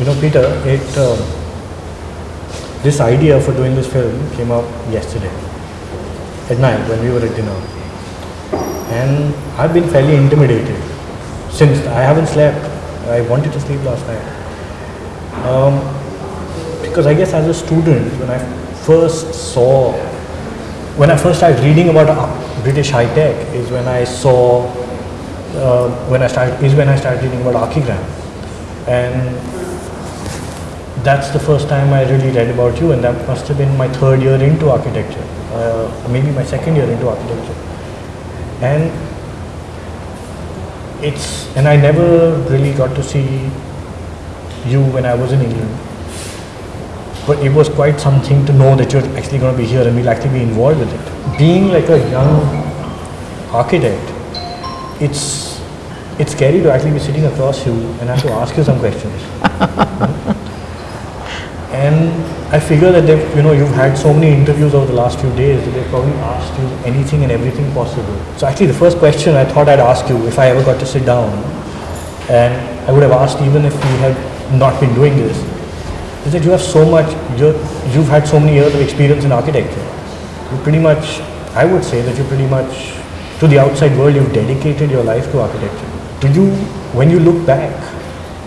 you know, Peter, it um, this idea for doing this film came up yesterday at night when we were at dinner, and I've been fairly intimidated since I haven't slept. I wanted to sleep last night. Um, because I guess as a student, when I first saw, when I first started reading about uh, British high tech, is when I saw, uh, when I started, is when I started reading about Archigram, and that's the first time I really read about you, and that must have been my third year into architecture, uh, maybe my second year into architecture, and it's and I never really got to see you when I was in England. But it was quite something to know that you're actually going to be here and we'll actually be involved with it. Being like a young architect, it's it's scary to actually be sitting across you and have to ask you some questions. and I figure that they've, you know you've had so many interviews over the last few days that they've probably asked you anything and everything possible. So actually the first question I thought I'd ask you if I ever got to sit down and I would have asked even if we had not been doing this, is that you have so much, you you've had so many years of experience in architecture. You pretty much, I would say that you pretty much, to the outside world, you've dedicated your life to architecture. Do you, when you look back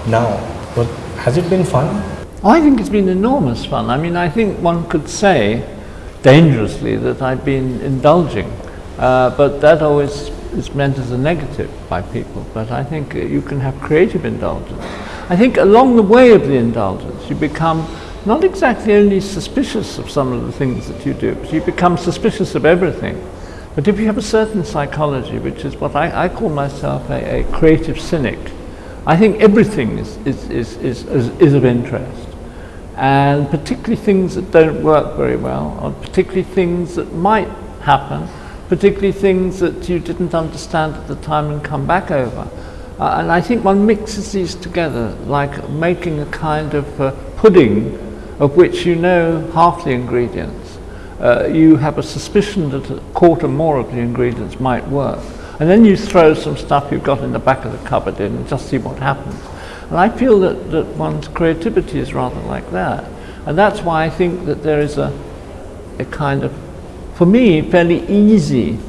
now, well, has it been fun? I think it's been enormous fun. I mean, I think one could say dangerously that I've been indulging, uh, but that always is meant as a negative by people. But I think you can have creative indulgence. I think along the way of the indulgence, you become not exactly only suspicious of some of the things that you do, but you become suspicious of everything. But if you have a certain psychology, which is what I, I call myself a, a, creative cynic, I think everything is, is, is, is, is of interest. And particularly things that don't work very well, or particularly things that might happen, particularly things that you didn't understand at the time and come back over. Uh, and I think one mixes these together like making a kind of uh, pudding of which you know half the ingredients. Uh, you have a suspicion that a quarter more of the ingredients might work. And then you throw some stuff you've got in the back of the cupboard in and just see what happens. And I feel that, that one's creativity is rather like that. And that's why I think that there is a, a kind of, for me, fairly easy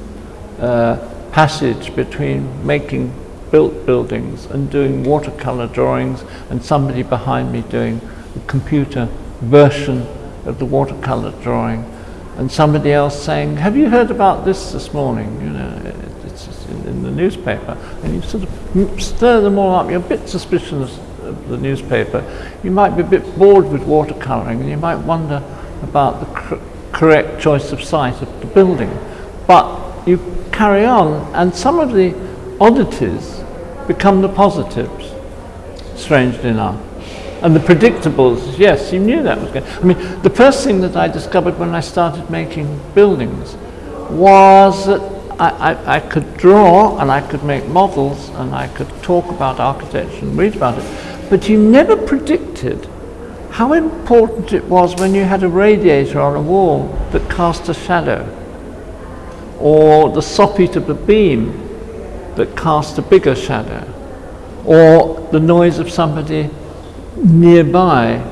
uh, passage between making built buildings and doing watercolor drawings and somebody behind me doing the computer version of the watercolor drawing and somebody else saying, have you heard about this this morning? You know, in, the newspaper. And you sort of stir them all up. You're a bit suspicious of the newspaper. You might be a bit bored with watercoloring and you might wonder about the cor correct choice of site of the building. But you carry on and some of the oddities become the positives, strangely enough. And the predictables, yes, you knew that was going I mean, the first thing that I discovered when I started making buildings was that I, I, could draw and I could make models and I could talk about architecture and read about it. But you never predicted how important it was when you had a radiator on a wall that cast a shadow or the soffit of a beam that cast a bigger shadow, or the noise of somebody nearby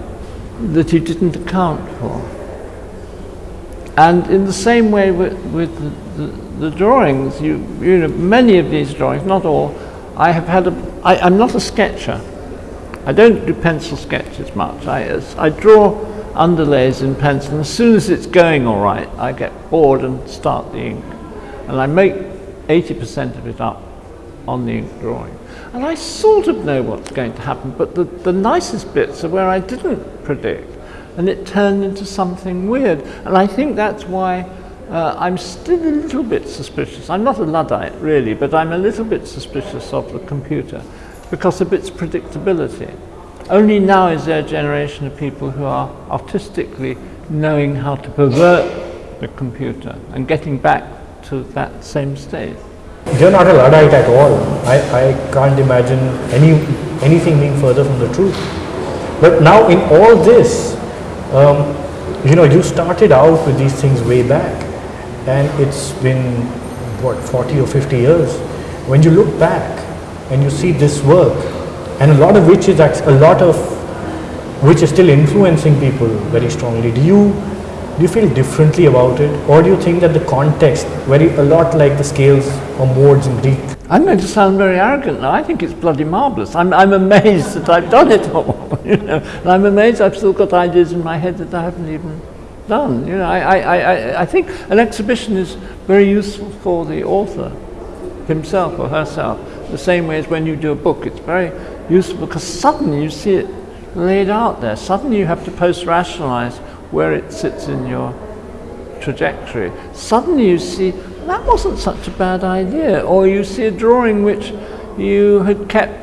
that you didn't account for. And in the same way with, with the, the, the, drawings, you, you know, many of these drawings, not all, I have had a, I, I'm not a sketcher. I don't do pencil sketches much. I, I draw underlays in pencil, and as soon as it's going all right, I get bored and start the ink. And I make 80% of it up on the ink drawing. And I sort of know what's going to happen, but the, the nicest bits are where I didn't predict. And it turned into something weird. And I think that's why uh, I'm still a little bit suspicious. I'm not a Luddite, really, but I'm a little bit suspicious of the computer because of its predictability. Only now is there a generation of people who are artistically knowing how to pervert the computer and getting back to that same state. You're not a Luddite at all. I, I can't imagine any anything being further from the truth. But now in all this, um, you know, you started out with these things way back and it's been, what, 40 or 50 years. When you look back and you see this work, and a lot of which is a lot of which is still influencing people very strongly. Do you do you feel differently about it, or do you think that the context, very a lot like the scales or modes in Greek, I'm going to sound very arrogant now. I think it's bloody marvellous. I'm, I'm amazed that I've done it all. you know? And I'm amazed I've still got ideas in my head that I haven't even done. You know, I, I, I, I think an exhibition is very useful for the author himself or herself. The same way as when you do a book, it's very useful because suddenly you see it laid out there. Suddenly you have to post-rationalize where it sits in your trajectory. Suddenly you see that wasn't such a bad idea. Or you see a drawing which you had kept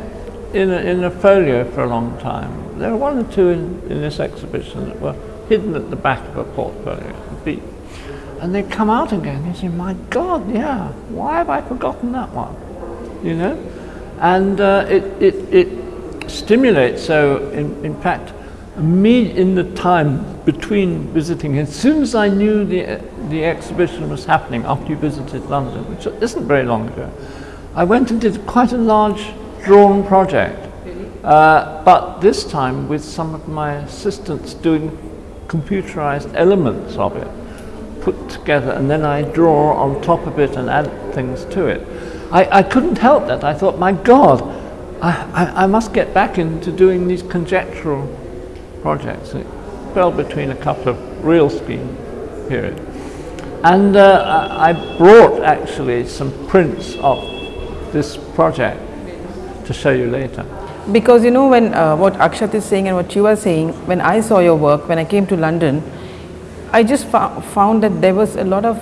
in a, in a folio for a long time. There are one or two in, in this exhibition that were hidden at the back of a portfolio. And they come out again. You say, my God, yeah, why have I forgotten that one? You know? And uh, it, it, it stimulates. So, in, in fact, me in the time between visiting, as soon as I knew the, the exhibition was happening after you visited London, which isn't very long ago, I went and did quite a large drawn project. Uh, but this time with some of my assistants doing computerized elements of it put together and then I draw on top of it and add things to it. I, I couldn't help that. I thought, my God, I, I, I must get back into doing these conjectural projects. It fell between a couple of real scheme periods. And uh, I brought actually some prints of this project to show you later. Because you know when uh, what Akshat is saying and what you are saying, when I saw your work, when I came to London, I just found that there was a lot of,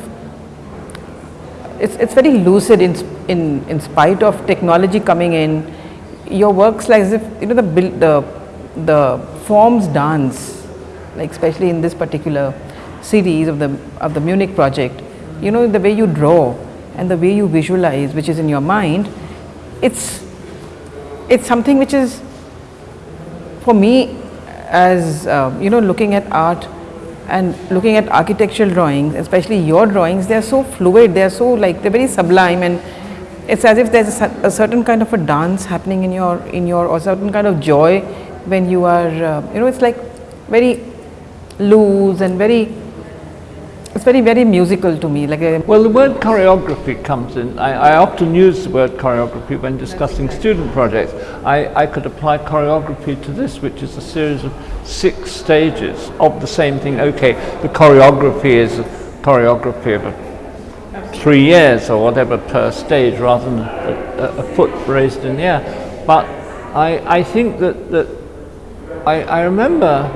it's, it's very lucid in, in, in spite of technology coming in, your works like as if, you know, the, the, the forms dance, like especially in this particular series of the, of the Munich project, you know, the way you draw and the way you visualize, which is in your mind, it's, it's something which is, for me, as, uh, you know, looking at art and looking at architectural drawings, especially your drawings, they are so fluid, they are so like, they're very sublime and it's as if there's a, a, certain kind of a dance happening in your, in your, or certain kind of joy when you are, uh, you know, it's like very loose and very it's very very musical to me like well the word choreography comes in. I, I, often use the word choreography when discussing student projects. I, I could apply choreography to this which is a series of six stages of the same thing. Okay the choreography is a choreography of a, three years or whatever per stage rather than a, a, a foot raised in the air. But I, I think that, that I, I remember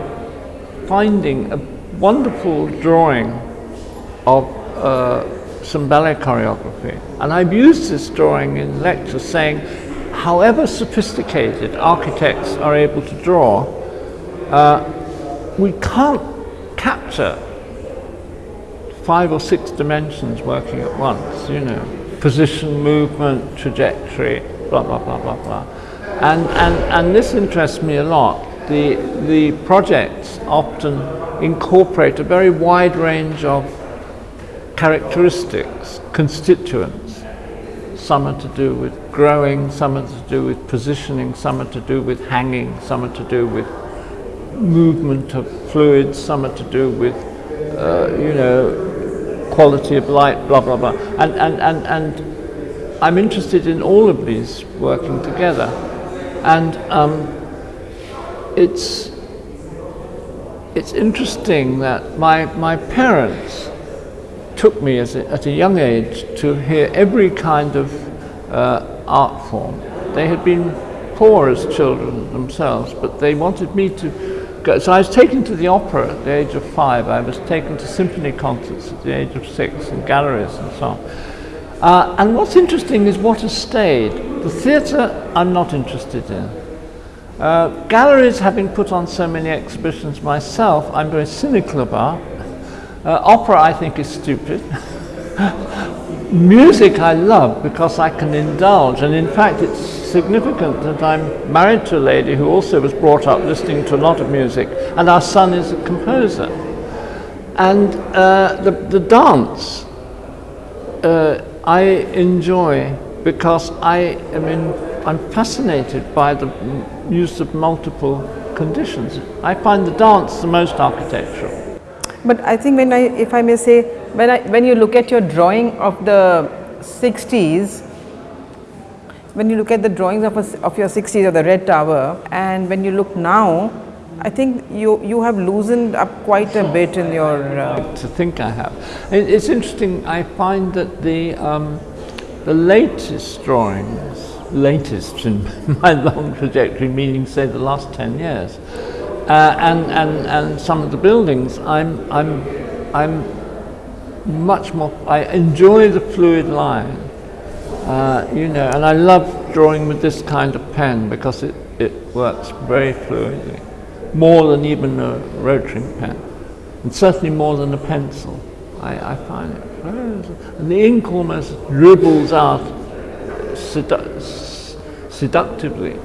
finding a wonderful drawing of uh, some ballet choreography. And I've used this drawing in lectures saying, however sophisticated architects are able to draw, uh, we can't capture five or six dimensions working at once, you know, position, movement, trajectory, blah, blah, blah, blah, blah. And, and, and this interests me a lot. The, the projects often incorporate a very wide range of characteristics, constituents. Some are to do with growing, some are to do with positioning, some are to do with hanging, some are to do with movement of fluids, some are to do with, uh, you know, quality of light, blah, blah, blah. And, and, and, and I'm interested in all of these working together. And um, it's, it's interesting that my, my parents took me as a, at a young age to hear every kind of uh, art form. They had been poor as children themselves, but they wanted me to go. So I was taken to the opera at the age of five. I was taken to symphony concerts at the age of six and galleries and so on. Uh, and what's interesting is what has stayed. The theatre I'm not interested in. Uh, galleries, having put on so many exhibitions myself, I'm very cynical about. Uh, opera I think is stupid. Music I love because I can indulge and in fact it's significant that I'm married to a lady who also was brought up listening to a lot of music and our son is a composer. And uh, the, the dance uh, I enjoy because I am in, I'm fascinated by the use of multiple conditions. I find the dance the most architectural. But I think when I, if I may say, when I, when you look at your drawing of the 60s, when you look at the drawings of, a, of your 60s of the Red Tower, and when you look now, I think you, you have loosened up quite a bit in your. Uh, to think I have. It, it's interesting, I find that the, um, the latest drawings, latest in my long trajectory, meaning say the last 10 years, uh, and, and, and some of the buildings, I'm, I'm, I'm much more, I enjoy the fluid line, uh, you know, and I love drawing with this kind of pen because it, it works very fluidly, more than even a rotary pen, and certainly more than a pencil. I, I find it and the ink almost dribbles out sedu seductively.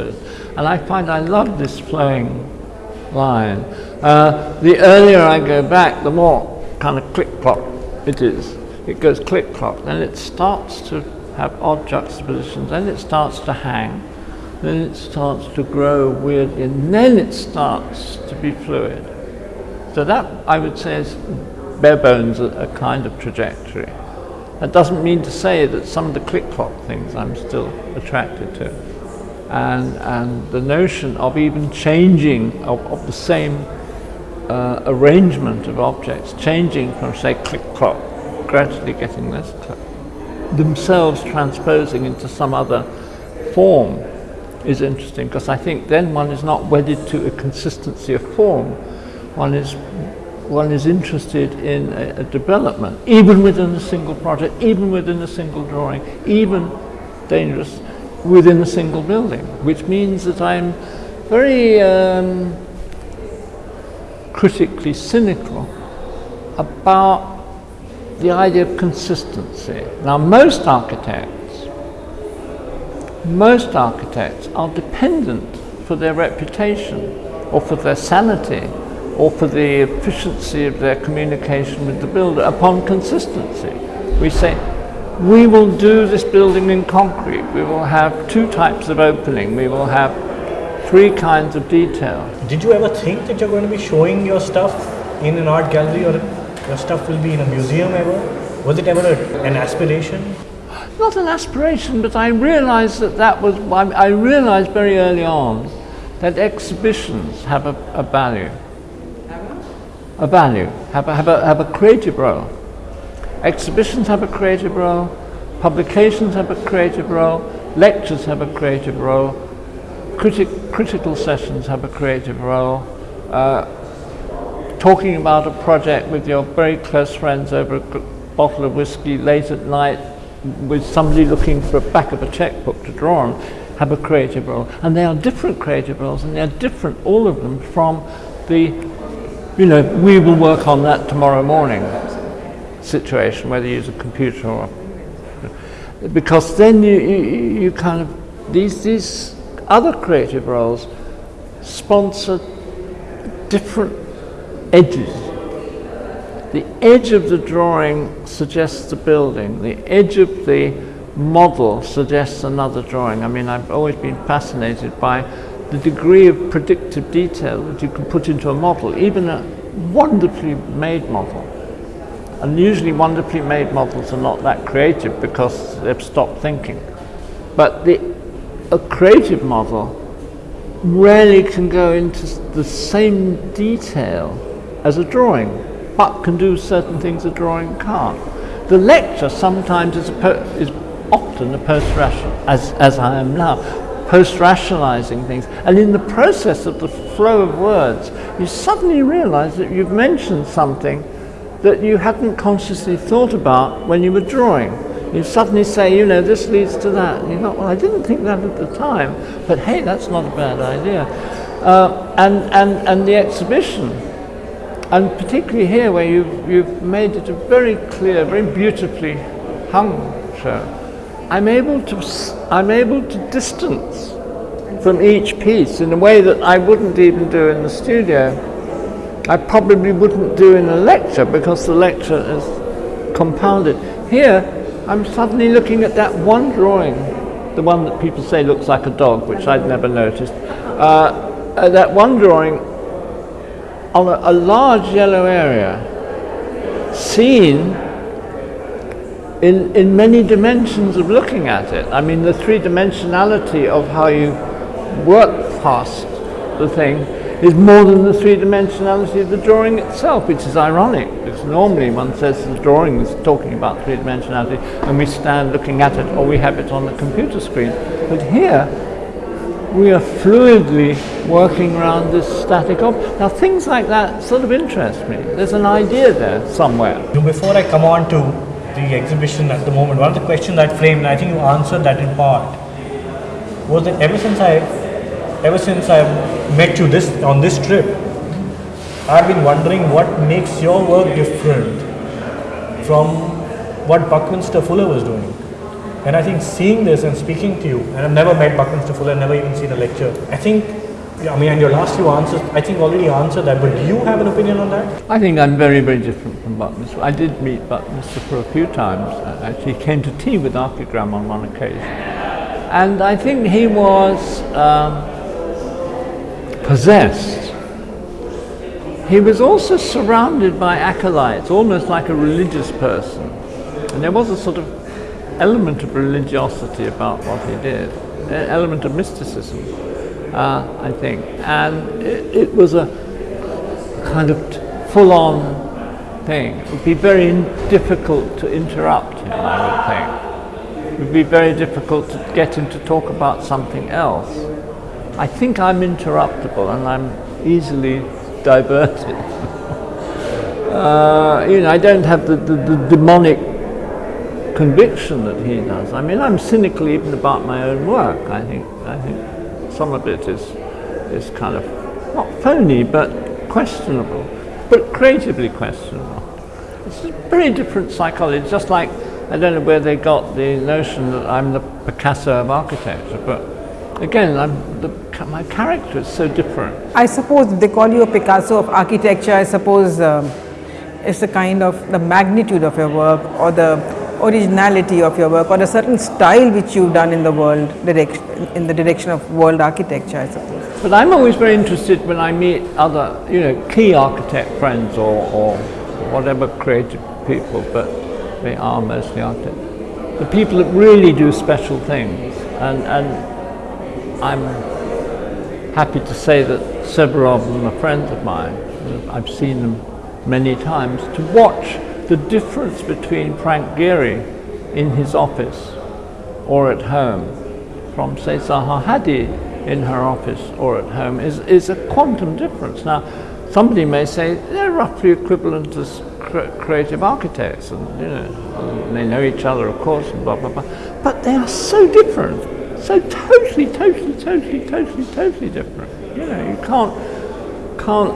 And I find I love this flowing line. Uh, the earlier I go back, the more kind of click-clop it is. It goes click-clop, then it starts to have odd juxtapositions, then it starts to hang, then it starts to grow weird, and then it starts to be fluid. So that, I would say, is bare bones a, a kind of trajectory. That doesn't mean to say that some of the click-clop things I'm still attracted to and, and the notion of even changing of, of the same uh, arrangement of objects, changing from say click-clop, gradually getting less click, themselves transposing into some other form is interesting because I think then one is not wedded to a consistency of form, one is one is interested in a, a development, even within a single project, even within a single drawing, even dangerous within a single building, which means that I'm very um, critically cynical about the idea of consistency. Now, most architects, most architects are dependent for their reputation or for their sanity or for the efficiency of their communication with the builder upon consistency. We say, we will do this building in concrete. We will have two types of opening. We will have three kinds of detail. Did you ever think that you're going to be showing your stuff in an art gallery or your stuff will be in a museum ever? Was it ever a, an aspiration? Not an aspiration, but I realized that that was, I realized very early on that exhibitions have a, a value. A value, have a, have, a, have a creative role. Exhibitions have a creative role, publications have a creative role, lectures have a creative role, criti critical sessions have a creative role, uh, talking about a project with your very close friends over a bottle of whiskey late at night with somebody looking for a back of a checkbook to draw on have a creative role. And they are different creative roles and they're different, all of them, from the, you know, we will work on that tomorrow morning situation, whether you use a computer or because then you, you, you kind of these these other creative roles sponsor different edges. The edge of the drawing suggests the building. The edge of the model suggests another drawing. I mean, I've always been fascinated by the degree of predictive detail that you can put into a model, even a wonderfully made model. And usually wonderfully made models are not that creative because they've stopped thinking. But the, a creative model rarely can go into the same detail as a drawing, but can do certain things a drawing can't. The lecture sometimes is, is often a post-rational, as, as I am now, post-rationalizing things. And in the process of the flow of words, you suddenly realize that you've mentioned something that you hadn't consciously thought about when you were drawing. You suddenly say, you know, this leads to that. And you thought, well, I didn't think that at the time, but hey, that's not a bad idea. Uh, and, and, and the exhibition, and particularly here where you've, you've made it a very clear, very beautifully hung show, I'm able to, I'm able to distance from each piece in a way that I wouldn't even do in the studio. I probably wouldn't do in a lecture because the lecture is compounded. Here, I'm suddenly looking at that one drawing, the one that people say looks like a dog, which I'd never noticed, uh, uh, that one drawing on a, a large yellow area seen in, in many dimensions of looking at it. I mean, the three dimensionality of how you work past the thing is more than the three dimensionality of the drawing itself, which is ironic because normally one says the drawing is talking about three dimensionality and we stand looking at it or we have it on the computer screen. But here we are fluidly working around this static object. Now things like that sort of interest me. There's an idea there somewhere. Before I come on to the exhibition at the moment, one of the questions that framed, and I think you answered that in part, was that ever since I, ever since I met you this on this trip, I've been wondering what makes your work different from what Buckminster Fuller was doing. And I think seeing this and speaking to you, and I've never met Buckminster Fuller, never even seen a lecture. I think, I mean, and your last few answers, I think already answered that. But do you have an opinion on that? I think I'm very, very different from Buckminster. I did meet Buckminster for a few times. I actually came to tea with Archigram on one occasion. And I think he was um, possessed. He was also surrounded by acolytes, almost like a religious person. And there was a sort of element of religiosity about what he did, an element of mysticism, uh, I think. And it, it was a kind of full-on thing. It would be very difficult to interrupt him, I would think. It would be very difficult to get him to talk about something else. I think I'm interruptible and I'm easily diverted. uh, you know, I don't have the, the, the demonic conviction that he does. I mean, I'm cynical even about my own work. I think, I think some of it is, is kind of not phony, but questionable, but creatively questionable. It's a very different psychology, just like I don't know where they got the notion that I'm the Picasso of architecture, but again, I'm the, my character is so different. I suppose they call you a Picasso of architecture, I suppose um, it's the kind of the magnitude of your work or the originality of your work or a certain style which you've done in the world direction, in the direction of world architecture, I suppose. But I'm always very interested when I meet other, you know, key architect friends or, or whatever creative people, but they are mostly architects. The people that really do special things. And, and I'm happy to say that several of them are friends of mine. I've seen them many times to watch the difference between Frank Gehry in his office or at home from say Zaha Hadid in her office or at home is, is a quantum difference. Now somebody may say they're roughly equivalent as cre creative architects and you know they know each other of course and blah blah blah but they are so different so totally totally totally totally totally different you know you can't can't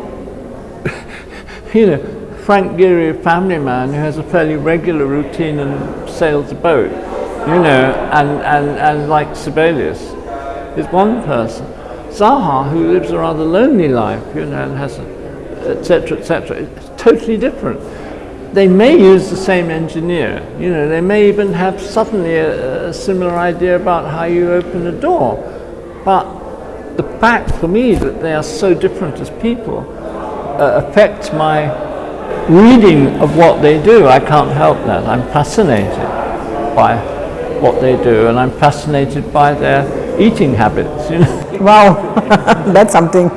you know Frank Gehry, a family man who has a fairly regular routine and sails a boat, you know, and, and, and like Sibelius is one person. Zaha, who lives a rather lonely life, you know, and has etc. etc. It's totally different. They may use the same engineer, you know, they may even have suddenly a, a similar idea about how you open a door. But the fact for me that they are so different as people uh, affects my reading of what they do, I can't help that. I'm fascinated by what they do and I'm fascinated by their eating habits. You know? Wow, that's something.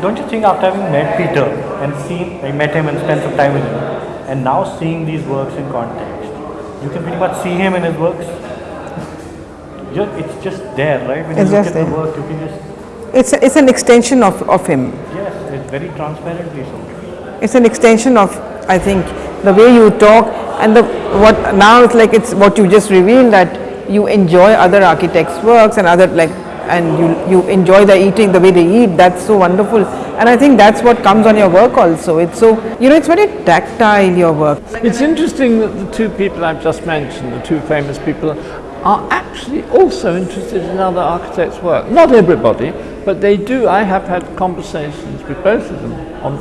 Don't you think after having met Peter and seen, I met him and spent some time with him, and now seeing these works in context, you can pretty much see him in his works? It's just there, right? When it's you look at there. the work, you can just... It's, a, it's an extension of, of him. Yes, it's very transparently so. It's an extension of, I think, the way you talk and the what now it's like it's what you just revealed that you enjoy other architects' works and other like and you you enjoy the eating the way they eat. That's so wonderful, and I think that's what comes on your work also. It's so you know it's very tactile your work. It's interesting that the two people I've just mentioned, the two famous people, are actually also interested in other architects' work. Not everybody, but they do. I have had conversations with both of them on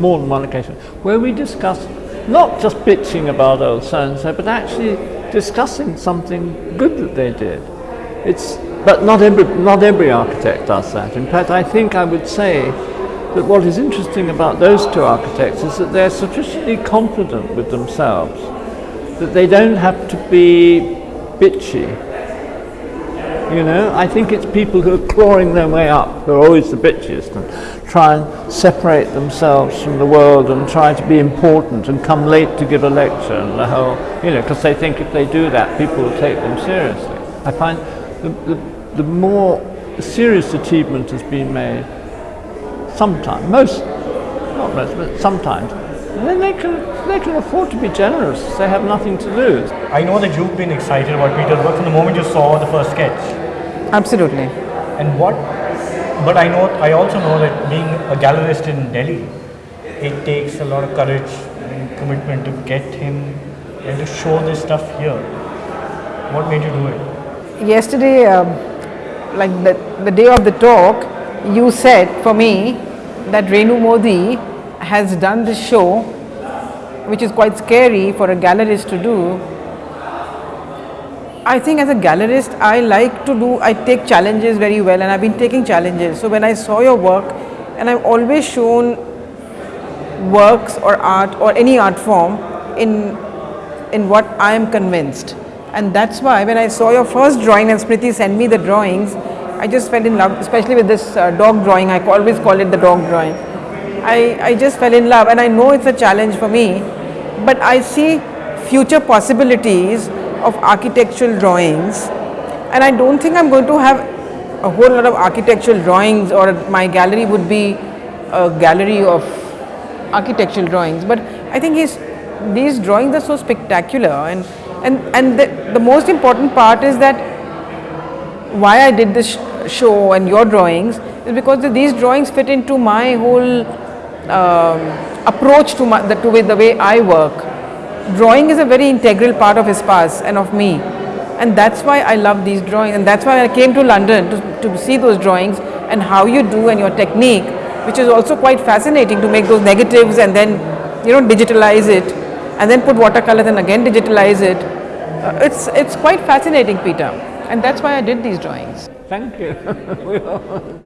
more than one occasion where we discuss not just bitching about old so and so, but actually discussing something good that they did. It's But not every, not every architect does that. In fact, I think I would say that what is interesting about those two architects is that they're sufficiently confident with themselves that they don't have to be bitchy. You know, I think it's people who are clawing their way up who are always the bitchiest and try and separate themselves from the world and try to be important and come late to give a lecture and the whole, you know, because they think if they do that, people will take them seriously. I find the, the, the more serious achievement has been made sometimes, most, not most, but sometimes, and then they can, they can afford to be generous. They have nothing to lose. I know that you've been excited about Peter's work from the moment you saw the first sketch. Absolutely. And what, but I know, I also know that being a gallerist in Delhi, it takes a lot of courage and commitment to get him and to show this stuff here. What made you do it? Yesterday, um, like the, the day of the talk, you said for me that Renu Modi has done this show, which is quite scary for a gallerist to do. I think as a gallerist, I like to do, I take challenges very well and I've been taking challenges. So when I saw your work, and I've always shown works or art or any art form in, in what I am convinced. And that's why when I saw your first drawing and Smriti sent me the drawings, I just fell in love, especially with this uh, dog drawing. I always call it the dog drawing. I, I just fell in love and I know it's a challenge for me, but I see future possibilities of architectural drawings and I don't think I'm going to have a whole lot of architectural drawings or my gallery would be a gallery of architectural drawings but I think these drawings are so spectacular and, and, and the, the most important part is that why I did this sh show and your drawings is because these drawings fit into my whole um, approach to, my, the, to the way I work. Drawing is a very integral part of Espace and of me. And that's why I love these drawings. And that's why I came to London to, to see those drawings and how you do and your technique which is also quite fascinating to make those negatives and then you know digitalize it and then put watercolors and again digitalize it. Uh, it's, it's quite fascinating Peter and that's why I did these drawings. Thank you.